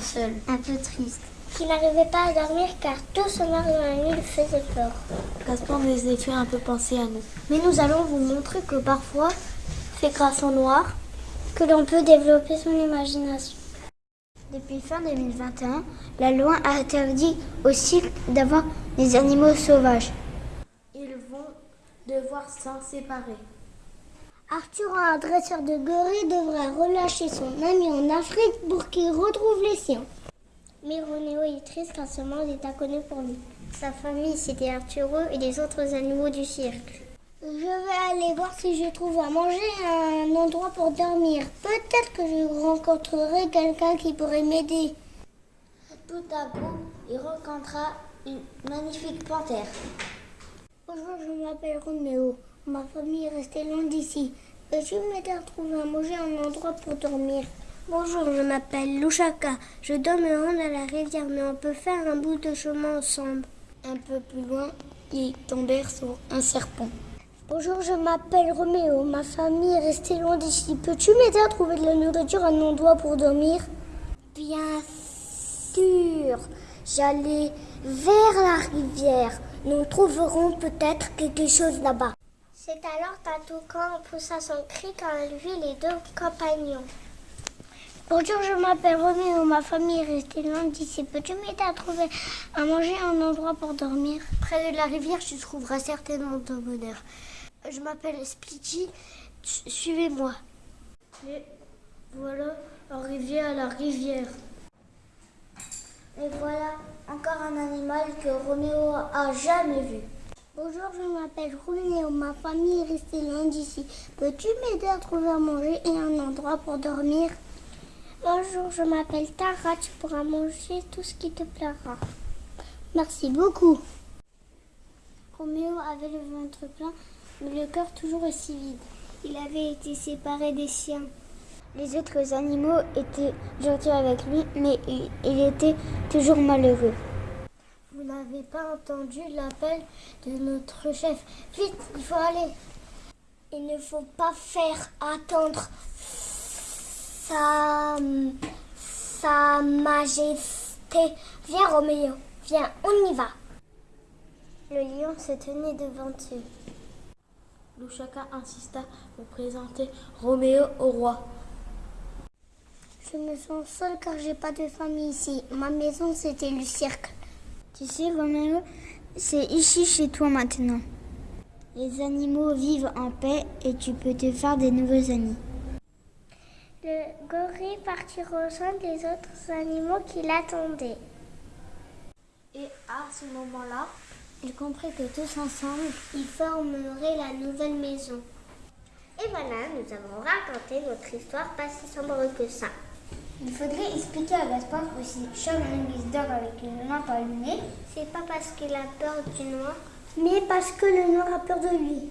seul, un peu triste. Qu'il n'arrivait pas à dormir car tout ce noir dans la nuit lui faisait peur. Gaspard nous a fait un peu penser à nous. Mais nous allons vous montrer que parfois, c'est grâce au noir que l'on peut développer son imagination. Depuis fin 2021, la loi a interdit aussi d'avoir des animaux sauvages. Ils vont devoir s'en séparer. Arthur, un dresseur de gorilles, devrait relâcher son ami en Afrique pour qu'il retrouve les siens. Mais Roméo est triste car ce monde est inconnu pour lui. Sa famille, c'était Arturo et les autres animaux du cirque. Je vais aller voir si je trouve à manger un endroit pour dormir. Peut-être que je rencontrerai quelqu'un qui pourrait m'aider. Tout à coup, il rencontra une magnifique panthère. Bonjour, je m'appelle Roméo. Ma famille est restée loin d'ici. Peux-tu m'aider à trouver à manger un endroit pour dormir Bonjour, je m'appelle Louchaka. Je dormirai à la rivière, mais on peut faire un bout de chemin ensemble. Un peu plus loin, ils tombèrent sur un serpent. Bonjour, je m'appelle Roméo. Ma famille est restée loin d'ici. Peux-tu m'aider à trouver de la nourriture, un endroit pour dormir? Bien sûr. J'allais vers la rivière. Nous trouverons peut-être quelque chose là-bas. C'est alors Tatoukan poussa son cri quand elle vit les deux compagnons. Bonjour, je m'appelle Roméo. Ma famille est restée loin d'ici. Peux-tu m'aider à trouver à manger un endroit pour dormir? Près de la rivière, tu trouveras certainement ton bonheur. Je m'appelle Splitty. Suivez-moi. Et voilà, arrivé à la rivière. Et voilà encore un animal que Roméo a jamais vu. Bonjour, je m'appelle Roméo. Ma famille est restée loin d'ici. Peux-tu m'aider à trouver à manger et un endroit pour dormir? Bonjour, je m'appelle Tara. Tu pourras manger tout ce qui te plaira. Merci beaucoup. Roméo avait le ventre plein mais le cœur toujours aussi vide. Il avait été séparé des siens. Les autres animaux étaient gentils avec lui, mais il était toujours malheureux. N'avez pas entendu l'appel de notre chef. Vite, il faut aller. Il ne faut pas faire attendre sa, sa majesté. Viens Roméo, viens, on y va. Le lion se tenait devant eux. Louchaka insista pour présenter Roméo au roi. Je me sens seule car j'ai pas de famille ici. Ma maison c'était le cirque. Tu sais Roméo, c'est ici chez toi maintenant. Les animaux vivent en paix et tu peux te faire des nouveaux amis. Le gorille partit rejoindre les autres animaux qui l'attendaient. Et à ce moment-là, il comprit que tous ensemble, ils formeraient la nouvelle maison. Et voilà, nous avons raconté notre histoire pas si sombre que ça. Il faudrait expliquer à Gaspard que si Charles dort avec une lampe allumée, c'est pas parce qu'il a peur du noir, mais parce que le noir a peur de lui.